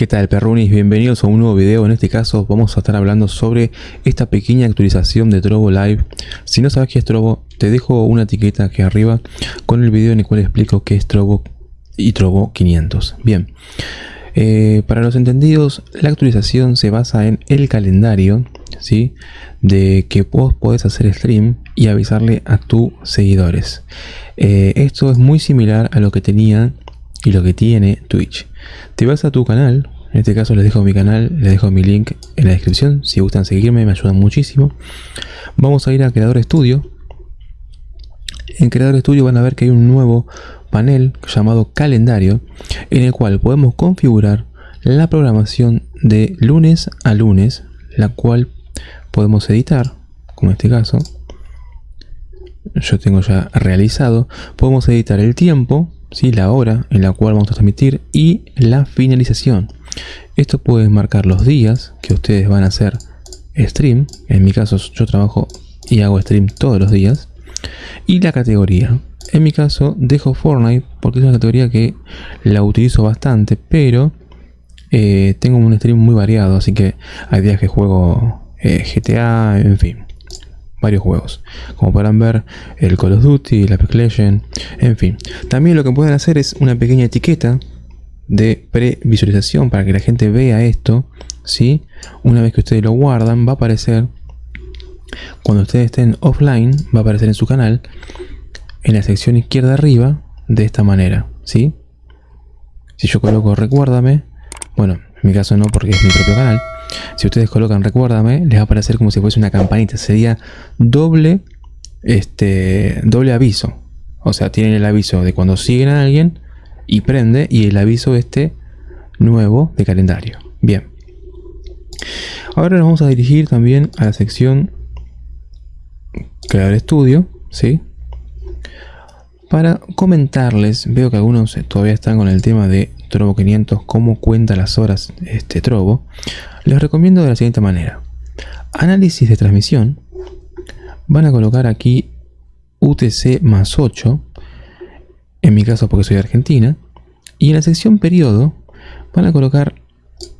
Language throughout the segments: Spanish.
¿Qué tal perrunis? Bienvenidos a un nuevo video. En este caso vamos a estar hablando sobre esta pequeña actualización de Trovo Live. Si no sabes qué es Trovo, te dejo una etiqueta aquí arriba con el video en el cual explico qué es Trovo y Trovo 500. Bien, eh, para los entendidos, la actualización se basa en el calendario, ¿sí? De que vos podés hacer stream y avisarle a tus seguidores. Eh, esto es muy similar a lo que tenía y lo que tiene Twitch. Te vas a tu canal, en este caso les dejo mi canal, les dejo mi link en la descripción, si gustan seguirme me ayudan muchísimo. Vamos a ir a Creador Studio. En Creador Studio van a ver que hay un nuevo panel llamado calendario en el cual podemos configurar la programación de lunes a lunes, la cual podemos editar, como en este caso. Yo tengo ya realizado. Podemos editar el tiempo, la hora en la cual vamos a transmitir y la finalización. Esto puede marcar los días que ustedes van a hacer stream. En mi caso yo trabajo y hago stream todos los días. Y la categoría. En mi caso dejo Fortnite porque es una categoría que la utilizo bastante, pero eh, tengo un stream muy variado, así que hay días que juego eh, GTA, en fin varios juegos. Como podrán ver, el Call of Duty, la Apex en fin. También lo que pueden hacer es una pequeña etiqueta de previsualización para que la gente vea esto. ¿sí? Una vez que ustedes lo guardan, va a aparecer, cuando ustedes estén offline, va a aparecer en su canal, en la sección izquierda arriba, de esta manera. ¿sí? Si yo coloco recuérdame, bueno, en mi caso no porque es mi propio canal, si ustedes colocan recuérdame, les va a aparecer como si fuese una campanita. Sería doble, este, doble aviso. O sea, tienen el aviso de cuando siguen a alguien y prende y el aviso este nuevo de calendario. Bien. Ahora nos vamos a dirigir también a la sección crear estudio, ¿sí? Para comentarles, veo que algunos todavía están con el tema de Trovo 500, cómo cuenta las horas este Trovo. Les recomiendo de la siguiente manera. Análisis de transmisión. Van a colocar aquí UTC más 8. En mi caso porque soy de Argentina. Y en la sección periodo van a colocar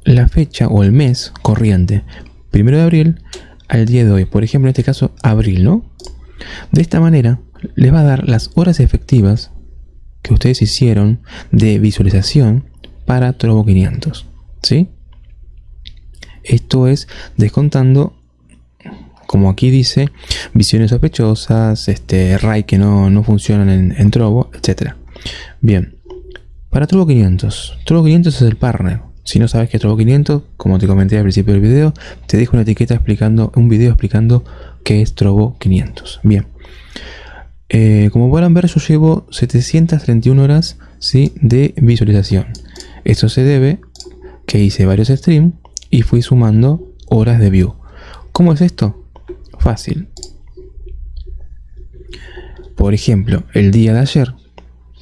la fecha o el mes corriente. Primero de abril al día de hoy. Por ejemplo, en este caso, abril, ¿no? De esta manera les va a dar las horas efectivas que ustedes hicieron de visualización para Trovo 500. ¿Sí? Esto es descontando, como aquí dice, visiones sospechosas, este, RAI que no, funcionan en, en, etc. Bien, para Trovo 500, Trovo 500 es el partner. Si no sabes qué es Trovo 500, como te comenté al principio del video, te dejo una etiqueta explicando, un video explicando qué es Trovo 500. Bien, eh, como podrán ver, yo llevo 731 horas ¿sí? de visualización. Esto se debe que hice varios streams y fui sumando horas de view. ¿Cómo es esto? Fácil. Por ejemplo, el día de ayer,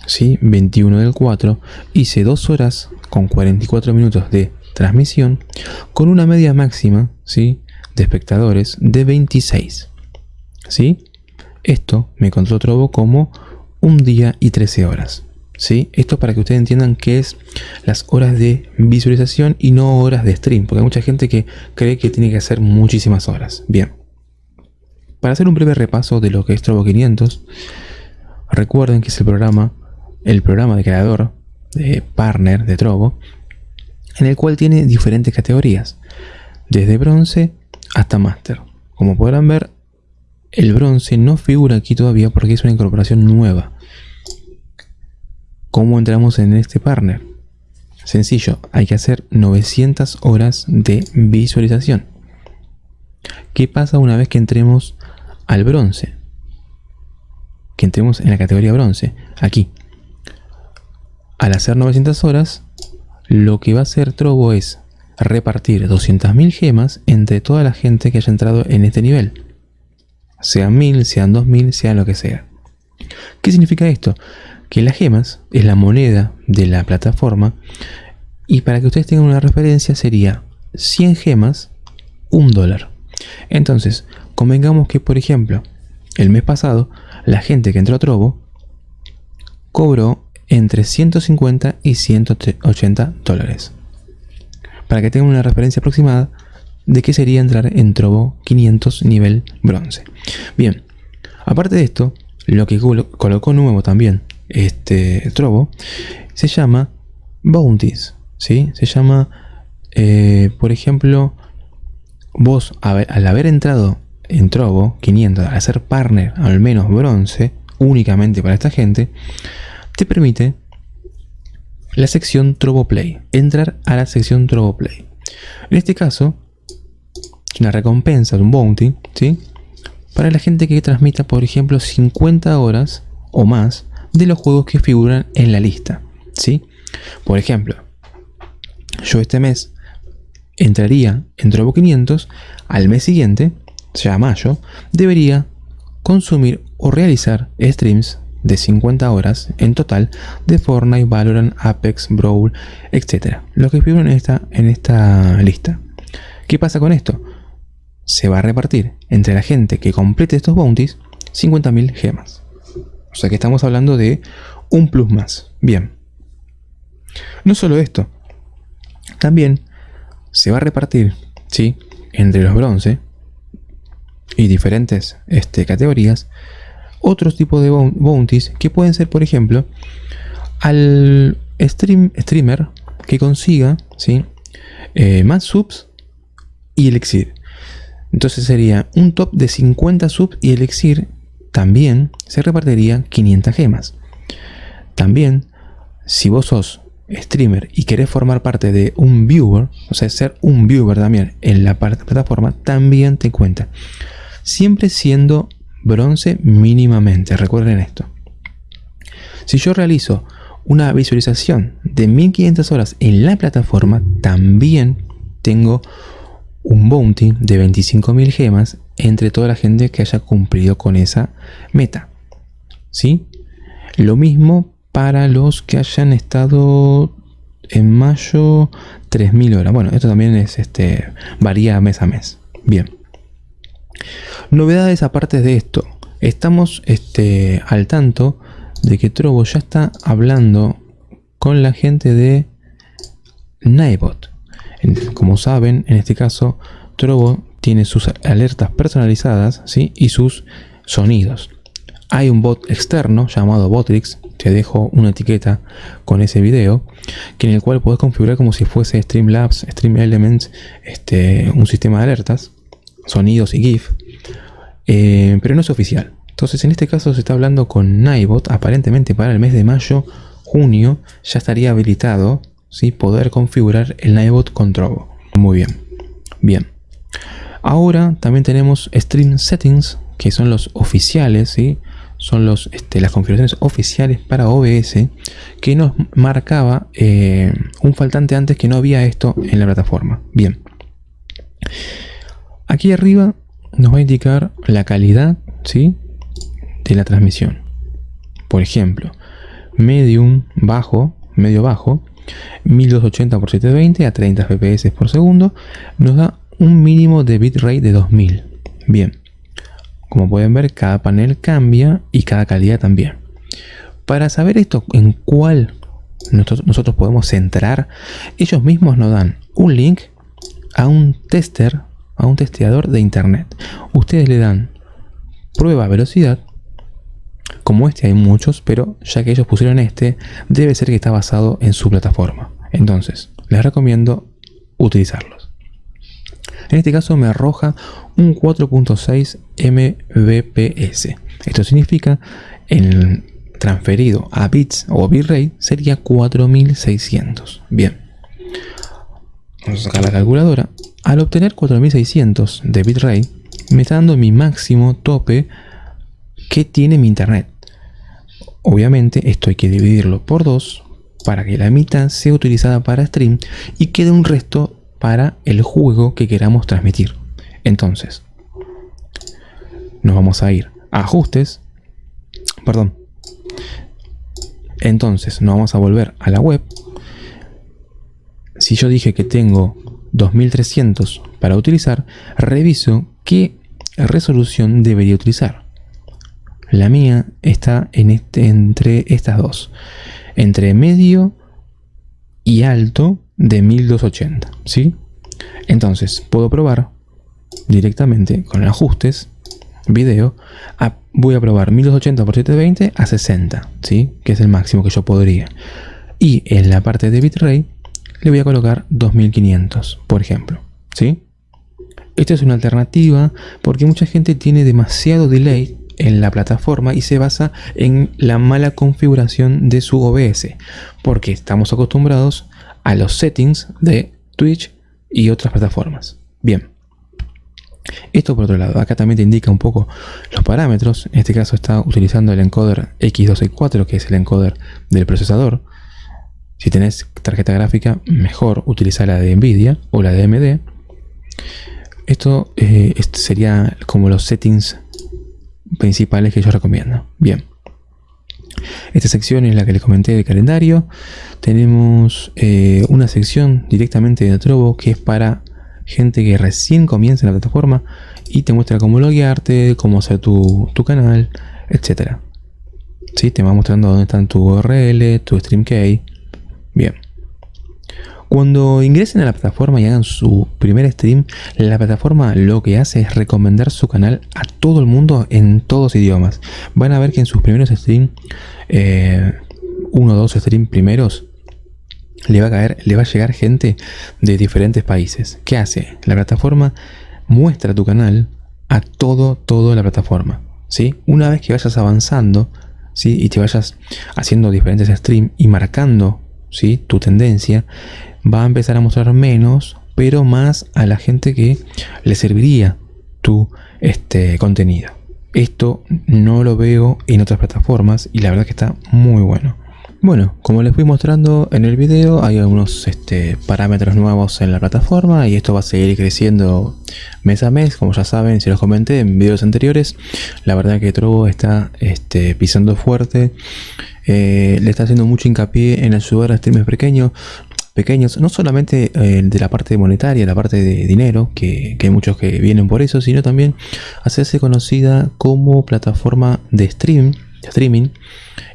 ¿sí? 21 del 4, hice 2 horas con 44 minutos de transmisión con una media máxima ¿sí? de espectadores de 26. ¿sí? Esto me contó Trovo como un día y 13 horas. ¿Sí? Esto para que ustedes entiendan qué es las horas de visualización y no horas de stream, porque hay mucha gente que cree que tiene que hacer muchísimas horas. Bien, para hacer un breve repaso de lo que es Trovo 500, recuerden que es el programa, el programa de creador, de partner de Trovo, en el cual tiene diferentes categorías, desde bronce hasta máster. Como podrán ver, el bronce no figura aquí todavía porque es una incorporación nueva. ¿Cómo entramos en este partner? Sencillo, hay que hacer 900 horas de visualización. ¿Qué pasa una vez que entremos al bronce? Que entremos en la categoría bronce, aquí. Al hacer 900 horas, lo que va a hacer Trovo es repartir 200.000 gemas entre toda la gente que haya entrado en este nivel. Sean 1000, sean 2000, sean lo que sea. ¿Qué significa esto? Que las gemas es la moneda de la plataforma y para que ustedes tengan una referencia sería 100 gemas, un dólar. Entonces, convengamos que, por ejemplo, el mes pasado, la gente que entró a Trovo cobró entre 150 y 180 dólares. para que tengan una referencia aproximada de qué sería entrar en Trovo 500 nivel bronce. Bien, aparte de esto, lo que colocó nuevo también este Trovo se llama Bounties, ¿sí? Se llama, eh, por ejemplo, vos al haber entrado en Trovo 500, al ser partner al menos bronce, únicamente para esta gente, te permite la sección Trovo Play, entrar a la sección Trovo Play. En este caso, una recompensa, un bounty, ¿sí? Para la gente que transmita, por ejemplo, 50 horas o más de los juegos que figuran en la lista, ¿sí? Por ejemplo, yo este mes entraría en Trovo 500, al mes siguiente, sea mayo, debería consumir o realizar streams de 50 horas en total de Fortnite, Valorant, Apex, Brawl, etc. Lo que figuran esta, en esta lista. ¿Qué pasa con esto? Se va a repartir entre la gente que complete estos bounties 50.000 gemas. O sea que estamos hablando de un plus más. Bien. No solo esto. También se va a repartir, ¿sí? Entre los bronce y diferentes este, categorías, otros tipos de bounties que pueden ser, por ejemplo, al stream, streamer que consiga ¿sí? Eh, más subs y elixir. Entonces sería un top de 50 subs y elixir también se repartiría 500 gemas. También, si vos sos streamer y querés formar parte de un viewer, o sea, ser un viewer también en la plataforma, también te cuenta. Siempre siendo bronce mínimamente, recuerden esto. Si yo realizo una visualización de 1500 horas en la plataforma, también tengo un bounty de 25.000 gemas entre toda la gente que haya cumplido con esa meta. ¿Sí? Lo mismo para los que hayan estado en mayo 3.000 horas. Bueno, esto también es este varía mes a mes. Bien. Novedades aparte de esto. Estamos este, al tanto de que Trovo ya está hablando con la gente de Nightbot. Como saben, en este caso, Trovo tiene sus alertas personalizadas ¿sí? y sus sonidos. Hay un bot externo llamado Botrix, te dejo una etiqueta con ese video, que en el cual puedes configurar como si fuese Streamlabs, Stream Elements, este, un sistema de alertas, sonidos y GIF, eh, pero no es oficial. Entonces en este caso se está hablando con Nightbot, aparentemente para el mes de mayo, junio, ya estaría habilitado ¿sí? poder configurar el Nightbot con Trovo. Muy bien, bien. Ahora también tenemos Stream Settings, que son los oficiales, ¿sí? son los, este, las configuraciones oficiales para OBS, que nos marcaba eh, un faltante antes que no había esto en la plataforma. Bien. Aquí arriba nos va a indicar la calidad ¿sí? de la transmisión. Por ejemplo, medium bajo, medio bajo, 1280 x 720 a 30 fps por segundo, nos da un mínimo de bitrate de 2000. Bien, como pueden ver, cada panel cambia y cada calidad también. Para saber esto, en cuál nosotros, podemos entrar, ellos mismos nos dan un link a un tester, a un testeador de internet. Ustedes le dan prueba velocidad, como este hay muchos, pero ya que ellos pusieron este, debe ser que está basado en su plataforma. Entonces, les recomiendo utilizarlos. En este caso me arroja un 4.6 Mbps. Esto significa en transferido a bits o bitrate sería 4600. Bien. Vamos a sacar la calculadora. Al obtener 4600 de bitrate, me está dando mi máximo tope que tiene mi internet. Obviamente esto hay que dividirlo por dos para que la mitad sea utilizada para stream y quede un resto para el juego que queramos transmitir. Entonces, nos vamos a ir a ajustes, perdón. Entonces, nos vamos a volver a la web. Si yo dije que tengo 2300 para utilizar, reviso qué resolución debería utilizar. La mía está en este, entre estas dos. Entre medio y alto de 1280, ¿sí? Entonces, puedo probar directamente con ajustes, video, voy a probar 1280 x 720 a 60, ¿sí? Que es el máximo que yo podría. Y en la parte de bitrate le voy a colocar 2500, por ejemplo, ¿sí? Esta es una alternativa porque mucha gente tiene demasiado delay en la plataforma y se basa en la mala configuración de su OBS, porque estamos acostumbrados a los settings de Twitch y otras plataformas. Bien. Esto por otro lado, acá también te indica un poco los parámetros. En este caso está utilizando el encoder X264, que es el encoder del procesador. Si tenés tarjeta gráfica, mejor utilizar la de Nvidia o la de AMD. Esto eh, sería como los settings principales que yo recomiendo. Bien. Esta sección es la que les comenté de calendario. Tenemos eh, una sección directamente de Trovo que es para gente que recién comienza en la plataforma y te muestra cómo loguearte, cómo hacer tu, canal, etc. ¿Sí? Te va mostrando dónde están tu URL, tu stream key. Bien. Cuando ingresen a la plataforma y hagan su primer stream, la plataforma lo que hace es recomendar su canal a todo el mundo en todos idiomas. Van a ver que en sus primeros streams, eh, uno o dos streams primeros, le va a caer, le va a llegar gente de diferentes países. ¿Qué hace? La plataforma muestra tu canal a todo, toda la plataforma. ¿sí? Una vez que vayas avanzando ¿sí? y te vayas haciendo diferentes streams y marcando ¿sí? tu tendencia, va a empezar a mostrar menos, pero más a la gente que le serviría tu este, contenido. Esto no lo veo en otras plataformas y la verdad que está muy bueno. Bueno, como les fui mostrando en el video, hay algunos este, parámetros nuevos en la plataforma y esto va a seguir creciendo mes a mes, como ya saben, si los comenté en videos anteriores. La verdad que Trovo está este, pisando fuerte, eh, le está haciendo mucho hincapié en ayudar a streamers pequeños, pequeños, no solamente eh, de la parte monetaria, la parte de dinero, que, hay muchos que vienen por eso, sino también hacerse conocida como plataforma de stream, de streaming,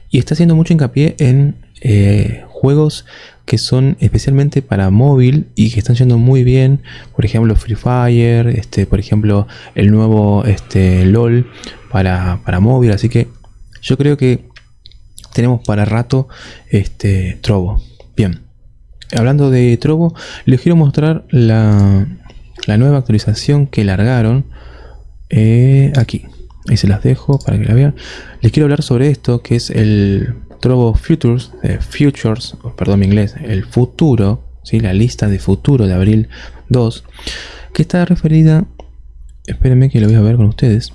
y está haciendo mucho hincapié en eh, juegos que son especialmente para móvil y que están yendo muy bien. Por ejemplo, Free Fire, este, por ejemplo, el nuevo este, LOL para, para móvil. Así que yo creo que tenemos para rato este Trovo. Bien. Hablando de Trovo, les quiero mostrar la, nueva actualización que largaron eh, aquí. Ahí se las dejo para que la vean. Les quiero hablar sobre esto, que es el Trovo Futures, eh, Futures, perdón mi inglés, el futuro, ¿sí? la lista de futuro de abril 2, que está referida, espérenme que lo voy a ver con ustedes,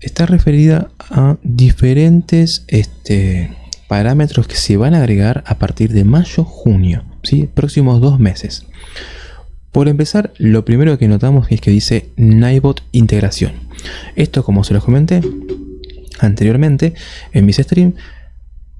está referida a diferentes este, parámetros que se van a agregar a partir de mayo-junio, ¿sí? próximos dos meses. Por empezar, lo primero que notamos es que dice Nightbot integración. Esto, como se los comenté anteriormente en mis streams,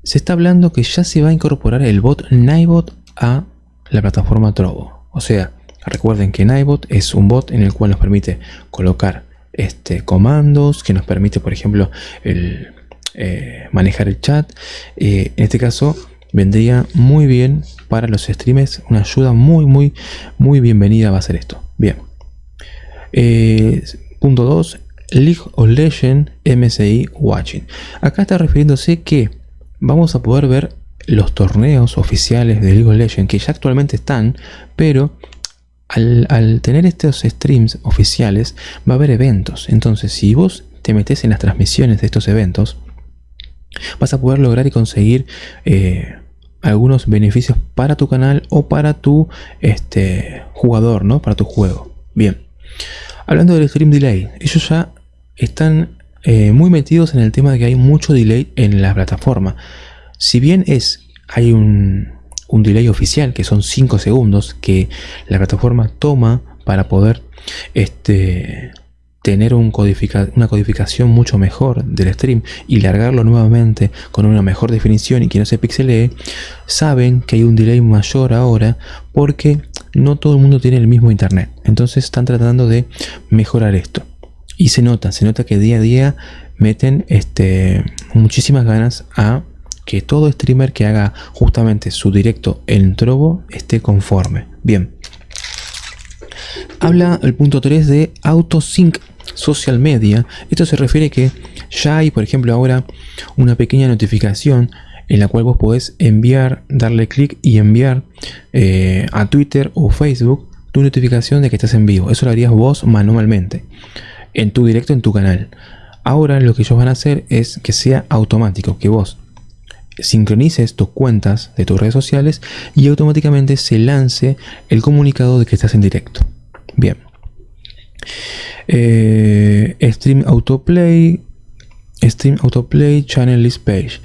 se está hablando que ya se va a incorporar el bot Nightbot a la plataforma Trovo. O sea, recuerden que Nightbot es un bot en el cual nos permite colocar este, comandos, que nos permite, por ejemplo, el, eh, manejar el chat. Eh, en este caso, vendría muy bien para los streams. Una ayuda muy, muy, muy bienvenida va a ser esto. Bien. Eh, punto 2. League of Legends MSI Watching. Acá está refiriéndose que vamos a poder ver los torneos oficiales de League of Legends que ya actualmente están, pero al, al, tener estos streams oficiales va a haber eventos. Entonces, si vos te metes en las transmisiones de estos eventos, vas a poder lograr y conseguir eh, algunos beneficios para tu canal o para tu este, jugador, ¿no? Para tu juego. Bien. Hablando del stream delay, ellos ya están eh, muy metidos en el tema de que hay mucho delay en la plataforma. Si bien es, hay un, un delay oficial que son 5 segundos que la plataforma toma para poder este, tener un una codificación mucho mejor del stream y largarlo nuevamente con una mejor definición y que no se pixelee, saben que hay un delay mayor ahora porque no todo el mundo tiene el mismo internet. Entonces están tratando de mejorar esto. Y se nota, se nota que día a día meten este, muchísimas ganas a que todo streamer que haga justamente su directo en Trovo esté conforme. Bien. Habla el punto 3 de AutoSync Social Media. Esto se refiere que ya hay, por ejemplo, ahora una pequeña notificación en la cual vos podés enviar, darle clic y enviar eh, a Twitter o Facebook tu notificación de que estás en vivo. Eso lo harías vos manualmente, en tu directo, en tu canal. Ahora lo que ellos van a hacer es que sea automático, que vos sincronices tus cuentas de tus redes sociales y automáticamente se lance el comunicado de que estás en directo. Bien. Eh, stream Autoplay, Stream Autoplay Channel List Page.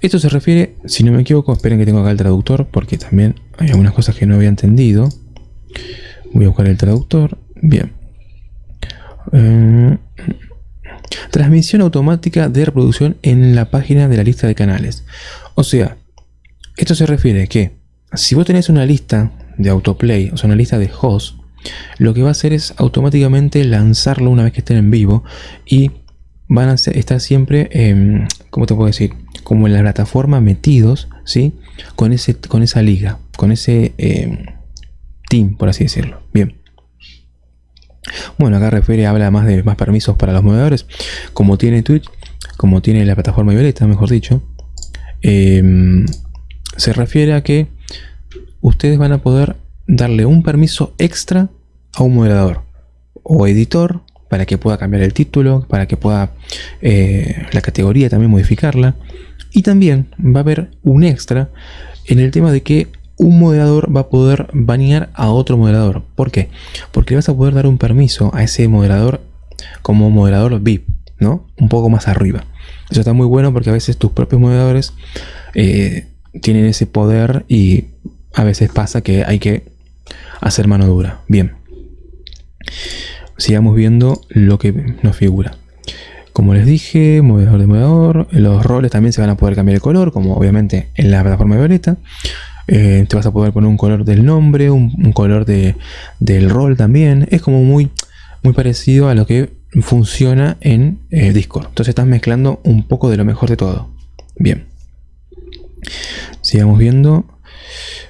Esto se refiere, si no me equivoco, esperen que tengo acá el traductor porque también hay algunas cosas que no había entendido. Voy a buscar el traductor. Bien. Eh, transmisión automática de reproducción en la página de la lista de canales. O sea, esto se refiere que si vos tenés una lista de autoplay, o sea, una lista de hosts, lo que va a hacer es automáticamente lanzarlo una vez que estén en vivo y van a estar siempre, eh, ¿cómo te puedo decir? Como en la plataforma metidos, ¿sí? Con, ese, con esa liga, con ese em, team, por así decirlo. Bien. Bueno, acá refiere, habla más de más permisos para los movedores. Como tiene Twitch, como tiene la plataforma Violeta, mejor dicho. Em, se refiere a que ustedes van a poder darle un permiso extra a un moderador o editor para que pueda cambiar el título, para que pueda eh, la categoría también modificarla. Y también va a haber un extra en el tema de que un moderador va a poder banear a otro moderador. ¿Por qué? Porque vas a poder dar un permiso a ese moderador como moderador VIP, ¿no? Un poco más arriba. Eso está muy bueno porque a veces tus propios moderadores eh, tienen ese poder y a veces pasa que hay que hacer mano dura. Bien sigamos viendo lo que nos figura. Como les dije, movedor de movedor, los roles también se van a poder cambiar el color, como obviamente en la plataforma de Violeta. Eh, te vas a poder poner un color del nombre, un, color de, del rol también. Es como muy, muy parecido a lo que funciona en eh, Discord. Entonces estás mezclando un poco de lo mejor de todo. Bien. Sigamos viendo.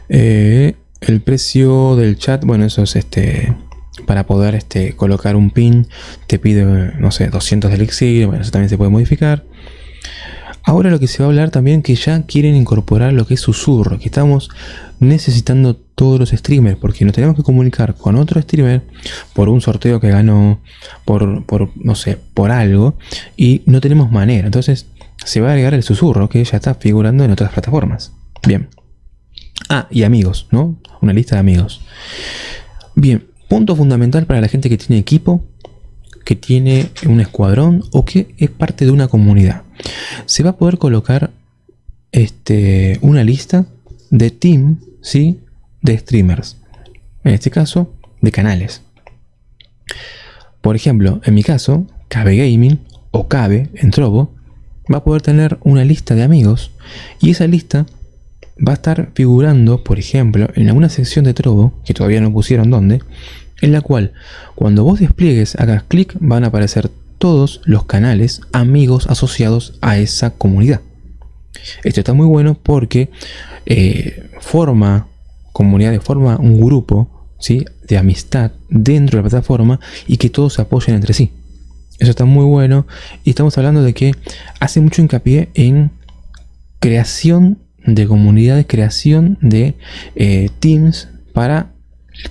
Eh, el precio del chat, bueno, eso es este para poder este, colocar un pin te pide, no sé, 200 de elixir, bueno, eso también se puede modificar. Ahora lo que se va a hablar también que ya quieren incorporar lo que es susurro, que estamos necesitando todos los streamers, porque nos tenemos que comunicar con otro streamer por un sorteo que ganó, por, por no sé, por algo, y no tenemos manera. Entonces se va a agregar el susurro, que ya está figurando en otras plataformas. Bien. Ah, y amigos, ¿no? Una lista de amigos. Bien, Punto fundamental para la gente que tiene equipo, que tiene un escuadrón o que es parte de una comunidad. Se va a poder colocar este, una lista de team, ¿sí? De streamers. En este caso, de canales. Por ejemplo, en mi caso, Cabe Gaming o Cabe en Trovo va a poder tener una lista de amigos y esa lista va a estar figurando, por ejemplo, en alguna sección de Trovo, que todavía no pusieron dónde, en la cual cuando vos despliegues, hagas clic, van a aparecer todos los canales amigos asociados a esa comunidad. Esto está muy bueno porque eh, forma comunidad, forma un grupo ¿sí? de amistad dentro de la plataforma y que todos se apoyen entre sí. Eso está muy bueno y estamos hablando de que hace mucho hincapié en creación de comunidades, creación de eh, teams para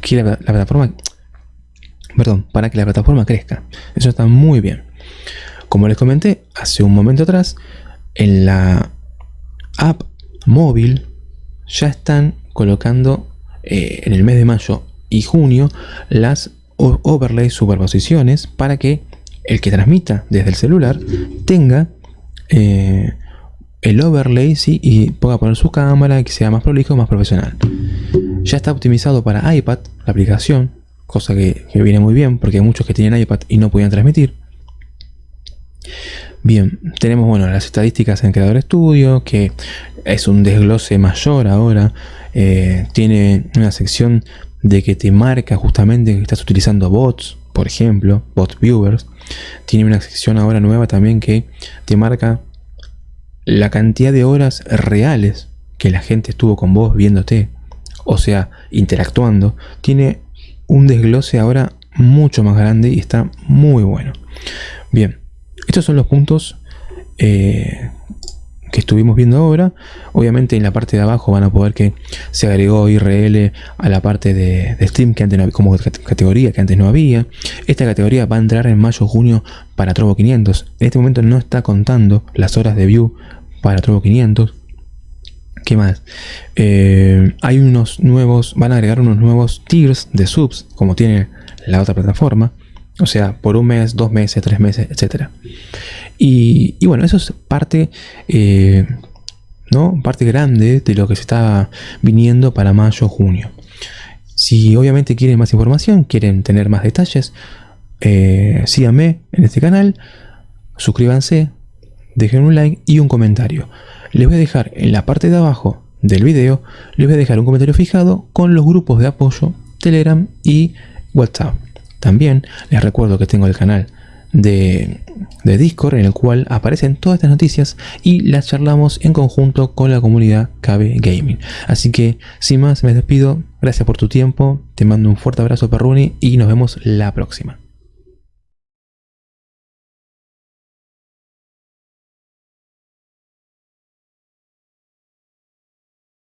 que la, plataforma perdón, para que la plataforma crezca. Eso está muy bien. Como les comenté hace un momento atrás, en la app móvil ya están colocando eh, en el mes de mayo y junio las overlay superposiciones para que el que transmita desde el celular tenga eh, el overlay ¿sí? y pueda poner su cámara que sea más prolijo, más profesional. Ya está optimizado para iPad, la aplicación, cosa que, viene muy bien porque hay muchos que tienen iPad y no podían transmitir. Bien, tenemos bueno las estadísticas en Creador Studio, que es un desglose mayor ahora. Eh, tiene una sección de que te marca justamente que estás utilizando bots, por ejemplo, bot viewers. Tiene una sección ahora nueva también que te marca la cantidad de horas reales que la gente estuvo con vos viéndote, o sea, interactuando, tiene un desglose ahora mucho más grande y está muy bueno. Bien, estos son los puntos eh, que estuvimos viendo ahora. Obviamente en la parte de abajo van a poder que se agregó IRL a la parte de, Steam que antes no como categoría que antes no había. Esta categoría va a entrar en mayo-junio para Trovo 500. En este momento no está contando las horas de view para Trovo 500. ¿Qué más? Eh, hay unos nuevos, van a agregar unos nuevos tiers de subs, como tiene la otra plataforma. O sea, por un mes, dos meses, tres meses, etc. Y, bueno, eso es parte, eh, ¿no? parte grande de lo que se está viniendo para mayo, junio. Si obviamente quieren más información, quieren tener más detalles, eh, síganme en este canal, suscríbanse, dejen un like y un comentario. Les voy a dejar en la parte de abajo del video, les voy a dejar un comentario fijado con los grupos de apoyo, Telegram y WhatsApp. También les recuerdo que tengo el canal de, Discord en el cual aparecen todas estas noticias y las charlamos en conjunto con la comunidad KB Gaming. Así que sin más me despido, gracias por tu tiempo, te mando un fuerte abrazo Perruni y nos vemos la próxima.